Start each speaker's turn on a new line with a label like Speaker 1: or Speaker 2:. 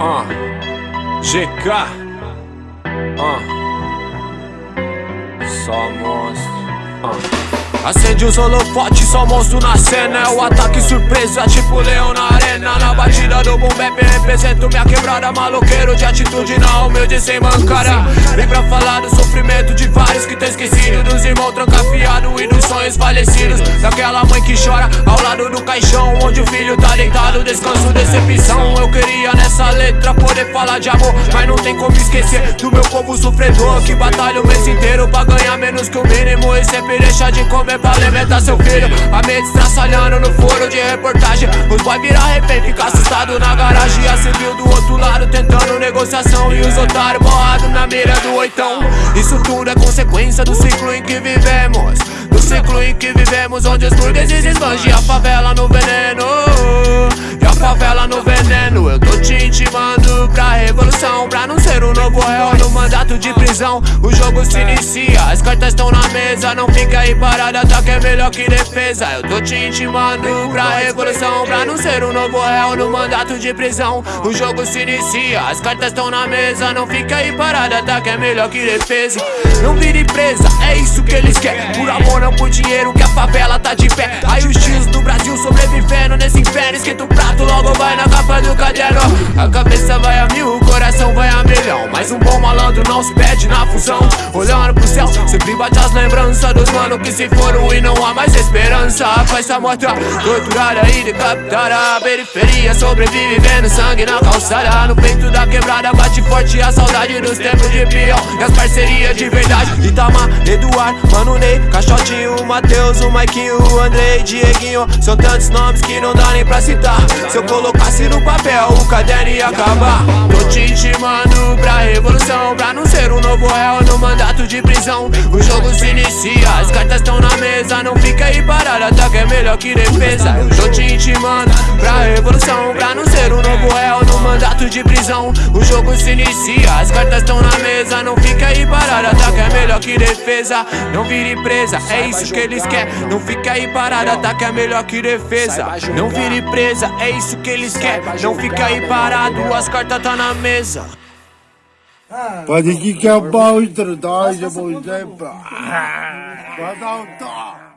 Speaker 1: Uh, GK. Uh. Só monstro. Uh. Acende os holofotes, só monstro na cena É o ataque surpresa, tipo leão na arena Na batida do boom bap, represento minha quebrada Maloqueiro de atitude, na humilde sem mancara Vem pra falar do sofrimento de vários que tem esquecido Dos irmãos trancafiados e dos sonhos falecidos Daquela mãe que chora ao lado do caixão Onde o filho tá deitado, descanso, decepção. Eu queria nessa letra poder falar de amor Mas não tem como esquecer do meu povo sofredor Que batalha o mês inteiro pra ganhar menos que o mínimo. E sempre deixa de comer pra alimentar seu filho. A mente estraçalhando no foro de reportagem. Os boy virar refém, fica assustado na garagem. A civil do outro lado tentando negociação. E os otários borrados na mira do oitão. Isso tudo é consequência do ciclo em que vivemos ciclo em que vivemos onde os burgueses esbangem a favela no veneno. E a favela no veneno. Eu tô te intimando pra revolução. Pra não ser um novo réu no mandato de prisão. O jogo se inicia, as cartas estão na mesa. Não fica aí parada, ataque é melhor que defesa. Eu tô te intimando pra revolução. Pra não ser um novo réu no mandato de prisão. O jogo se inicia, as cartas estão na mesa. Não fica aí parada, ataque é melhor que defesa. Não vire presa, é isso que eles querem. Por amor, não por dinheiro, que a favela tá de pé. Aí os tios do Brasil sobrevivendo nesse inferno. Esquenta o prato, logo vai na capa do não se perde na fusão. Olhando pro céu, sempre bate as lembranças Dos mano que se foram e não há mais esperança Com essa morta, torturada e decapitada. A periferia sobrevive vendo sangue na calçada. No peito da quebrada bate forte a saudade dos tempos de peão. E as parcerias de verdade. Itamar, Eduardo, Mano Ney, Caixotinho, Matheus, o Maiquinho, o Andrei, Dieguinho. São tantos nomes que não dá nem pra citar. Se eu colocasse no papel o caderno ia acabar. Tô te intimando pra revolução Pra não ser um novo réu no mandato de prisão. O jogo se inicia, as cartas estão na mesa Não fica aí é melhor que defesa. Eu tô te intimando pra revolução Pra não ser um novo réu no mandato de prisão. O jogo se inicia, as cartas estão na mesa. Não fica aí parado, ataque é melhor que defesa. Não vire presa, é isso que eles querem. Não fica aí parado, ataque é melhor que defesa. Não vire presa, é isso que eles querem. Não fica aí parado, as cartas tá na mesa.
Speaker 2: Pode que que é bom, introduz, é bom tempo. Vai dar um toque.